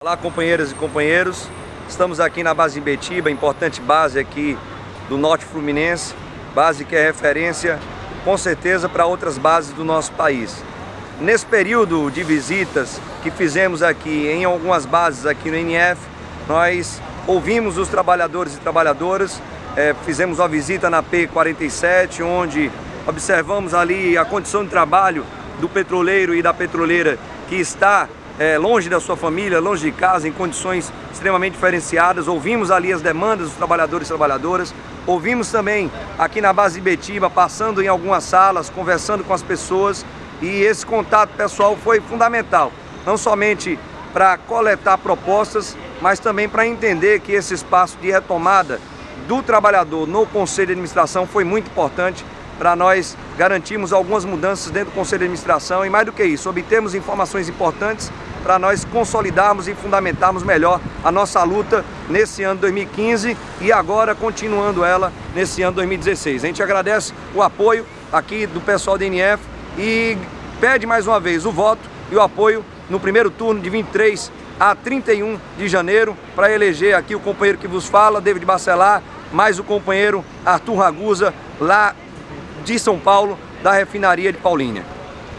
Olá companheiras e companheiros, estamos aqui na base em Betiba, importante base aqui do Norte Fluminense, base que é referência com certeza para outras bases do nosso país. Nesse período de visitas que fizemos aqui em algumas bases aqui no NF, nós ouvimos os trabalhadores e trabalhadoras, é, fizemos uma visita na P47, onde observamos ali a condição de trabalho do petroleiro e da petroleira que está é, longe da sua família, longe de casa, em condições extremamente diferenciadas. Ouvimos ali as demandas dos trabalhadores e trabalhadoras. Ouvimos também aqui na base de Betiba, passando em algumas salas, conversando com as pessoas. E esse contato pessoal foi fundamental, não somente para coletar propostas, mas também para entender que esse espaço de retomada do trabalhador no Conselho de Administração foi muito importante para nós garantirmos algumas mudanças dentro do Conselho de Administração e mais do que isso, obtermos informações importantes para nós consolidarmos e fundamentarmos melhor a nossa luta nesse ano 2015 e agora continuando ela nesse ano 2016. A gente agradece o apoio aqui do pessoal da NF e pede mais uma vez o voto e o apoio no primeiro turno de 23 a 31 de janeiro para eleger aqui o companheiro que vos fala, David Bacelar, mais o companheiro Arthur Ragusa, lá de São Paulo, da refinaria de Paulínia.